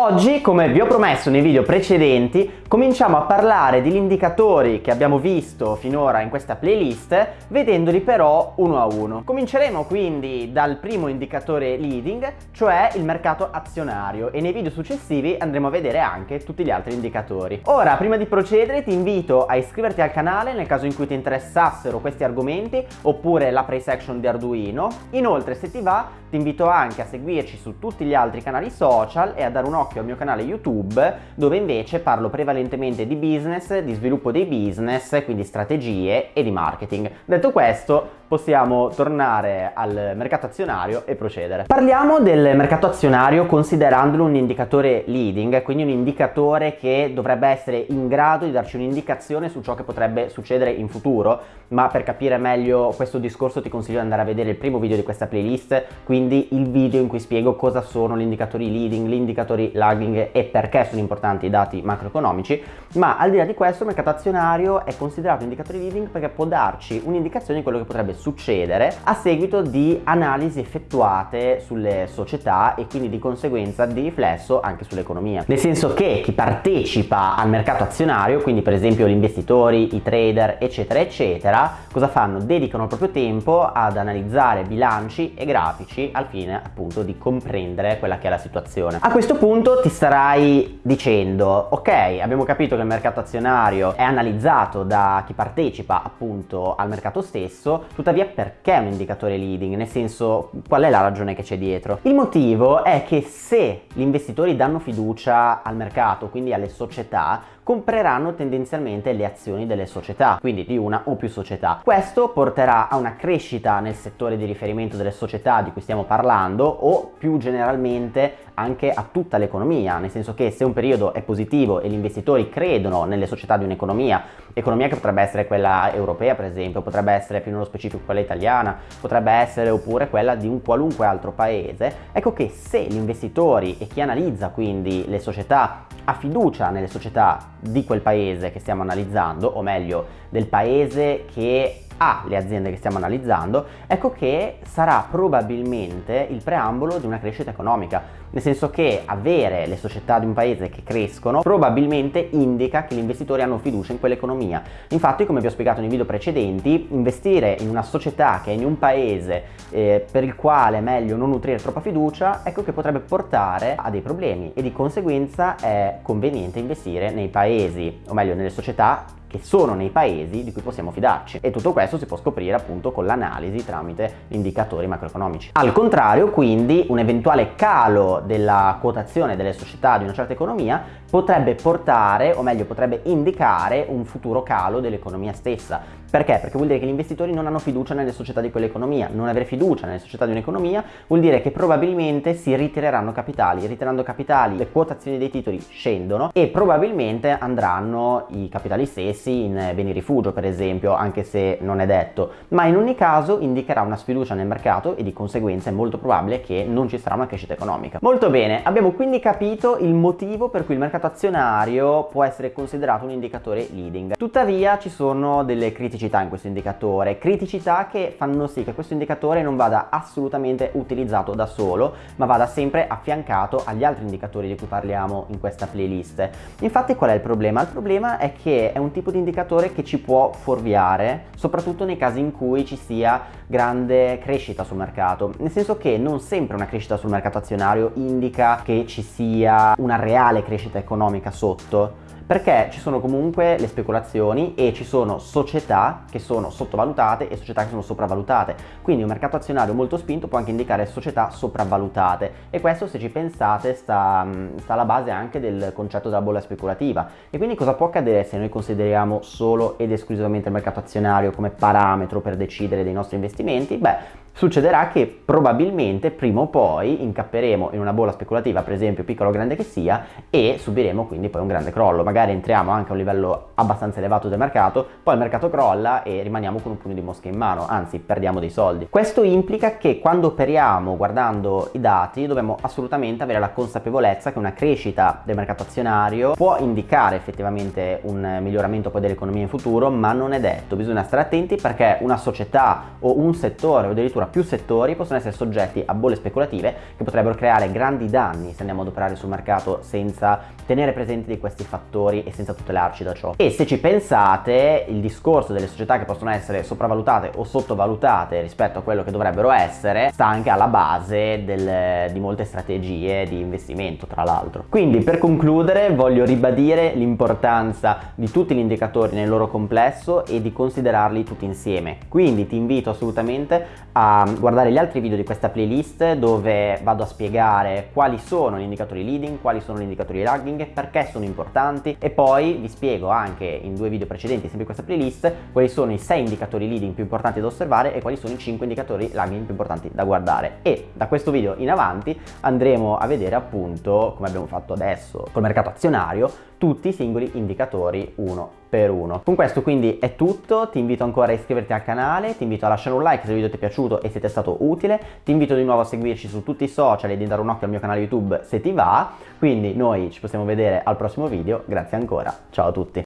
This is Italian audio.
Oggi, come vi ho promesso nei video precedenti, cominciamo a parlare degli indicatori che abbiamo visto finora in questa playlist, vedendoli però uno a uno. Cominceremo quindi dal primo indicatore leading, cioè il mercato azionario, e nei video successivi andremo a vedere anche tutti gli altri indicatori. Ora, prima di procedere, ti invito a iscriverti al canale nel caso in cui ti interessassero questi argomenti, oppure la price action di Arduino. Inoltre, se ti va, ti invito anche a seguirci su tutti gli altri canali social e a dare un occhio al mio canale YouTube dove invece parlo prevalentemente di business, di sviluppo dei business, quindi strategie e di marketing. Detto questo, possiamo tornare al mercato azionario e procedere. Parliamo del mercato azionario considerandolo un indicatore leading, quindi un indicatore che dovrebbe essere in grado di darci un'indicazione su ciò che potrebbe succedere in futuro, ma per capire meglio questo discorso ti consiglio di andare a vedere il primo video di questa playlist, quindi il video in cui spiego cosa sono gli indicatori leading, gli indicatori lagging e perché sono importanti i dati macroeconomici, ma al di là di questo il mercato azionario è considerato un indicatore leading perché può darci un'indicazione di quello che potrebbe succedere a seguito di analisi effettuate sulle società e quindi di conseguenza di riflesso anche sull'economia. Nel senso che chi partecipa al mercato azionario, quindi per esempio gli investitori, i trader, eccetera, eccetera, cosa fanno? Dedicano il proprio tempo ad analizzare bilanci e grafici al fine appunto di comprendere quella che è la situazione. A questo punto ti starai dicendo, ok, abbiamo capito che il mercato azionario è analizzato da chi partecipa appunto al mercato stesso, tuttavia perché è un indicatore leading? Nel senso, qual è la ragione che c'è dietro? Il motivo è che se gli investitori danno fiducia al mercato, quindi alle società, compreranno tendenzialmente le azioni delle società, quindi di una o più società. Questo porterà a una crescita nel settore di riferimento delle società di cui stiamo parlando o più generalmente anche a tutta l'economia, nel senso che se un periodo è positivo e gli investitori credono nelle società di un'economia, economia che potrebbe essere quella europea per esempio, potrebbe essere più nello specifico quella italiana, potrebbe essere oppure quella di un qualunque altro paese, ecco che se gli investitori e chi analizza quindi le società ha fiducia nelle società di quel paese che stiamo analizzando, o meglio del paese che ha le aziende che stiamo analizzando, ecco che sarà probabilmente il preambolo di una crescita economica nel senso che avere le società di un paese che crescono probabilmente indica che gli investitori hanno fiducia in quell'economia. Infatti, come vi ho spiegato nei video precedenti, investire in una società che è in un paese eh, per il quale è meglio non nutrire troppa fiducia, ecco che potrebbe portare a dei problemi e di conseguenza è conveniente investire nei paesi, o meglio nelle società che sono nei paesi di cui possiamo fidarci e tutto questo si può scoprire appunto con l'analisi tramite indicatori macroeconomici. Al contrario quindi un eventuale calo della quotazione delle società di una certa economia potrebbe portare o meglio potrebbe indicare un futuro calo dell'economia stessa perché? Perché vuol dire che gli investitori non hanno fiducia nelle società di quell'economia. Non avere fiducia nelle società di un'economia vuol dire che probabilmente si ritireranno capitali. Ritirando capitali le quotazioni dei titoli scendono e probabilmente andranno i capitali stessi in beni rifugio per esempio, anche se non è detto. Ma in ogni caso indicherà una sfiducia nel mercato e di conseguenza è molto probabile che non ci sarà una crescita economica. Molto bene, abbiamo quindi capito il motivo per cui il mercato azionario può essere considerato un indicatore leading. Tuttavia ci sono delle criticità in questo indicatore, criticità che fanno sì che questo indicatore non vada assolutamente utilizzato da solo, ma vada sempre affiancato agli altri indicatori di cui parliamo in questa playlist. Infatti qual è il problema? Il problema è che è un tipo di indicatore che ci può fuorviare, soprattutto nei casi in cui ci sia grande crescita sul mercato, nel senso che non sempre una crescita sul mercato azionario indica che ci sia una reale crescita sotto, perché ci sono comunque le speculazioni e ci sono società che sono sottovalutate e società che sono sopravvalutate. Quindi un mercato azionario molto spinto può anche indicare società sopravvalutate. E questo se ci pensate sta, mm, sta alla base anche del concetto della bolla speculativa. E quindi cosa può accadere se noi consideriamo solo ed esclusivamente il mercato azionario come parametro per decidere dei nostri investimenti? Beh, succederà che probabilmente prima o poi incapperemo in una bolla speculativa, per esempio piccola o grande che sia, e subiremo quindi poi un grande crollo. Magari entriamo anche a un livello abbastanza elevato del mercato, poi il mercato crolla e rimaniamo con un pugno di mosche in mano, anzi perdiamo dei soldi. Questo implica che quando operiamo guardando i dati dobbiamo assolutamente avere la consapevolezza che una crescita del mercato azionario può indicare effettivamente un miglioramento poi dell'economia in futuro, ma non è detto. Bisogna stare attenti perché una società o un settore o addirittura più settori possono essere soggetti a bolle speculative che potrebbero creare grandi danni se andiamo ad operare sul mercato senza tenere presenti di questi fattori e senza tutelarci da ciò. E se ci pensate, il discorso delle società che possono essere sopravvalutate o sottovalutate rispetto a quello che dovrebbero essere sta anche alla base del, di molte strategie di investimento, tra l'altro. Quindi per concludere voglio ribadire l'importanza di tutti gli indicatori nel loro complesso e di considerarli tutti insieme. Quindi ti invito assolutamente guardare gli altri video di questa playlist dove vado a spiegare quali sono gli indicatori leading, quali sono gli indicatori lagging, perché sono importanti. E poi vi spiego anche in due video precedenti sempre in questa playlist quali sono i 6 indicatori leading più importanti da osservare e quali sono i 5 indicatori lagging più importanti da guardare. E da questo video in avanti andremo a vedere appunto come abbiamo fatto adesso col mercato azionario tutti i singoli indicatori uno per uno. Con questo quindi è tutto, ti invito ancora a iscriverti al canale, ti invito a lasciare un like se il video ti è piaciuto e se ti è stato utile, ti invito di nuovo a seguirci su tutti i social e di dare un occhio al mio canale YouTube se ti va, quindi noi ci possiamo vedere al prossimo video, grazie ancora, ciao a tutti!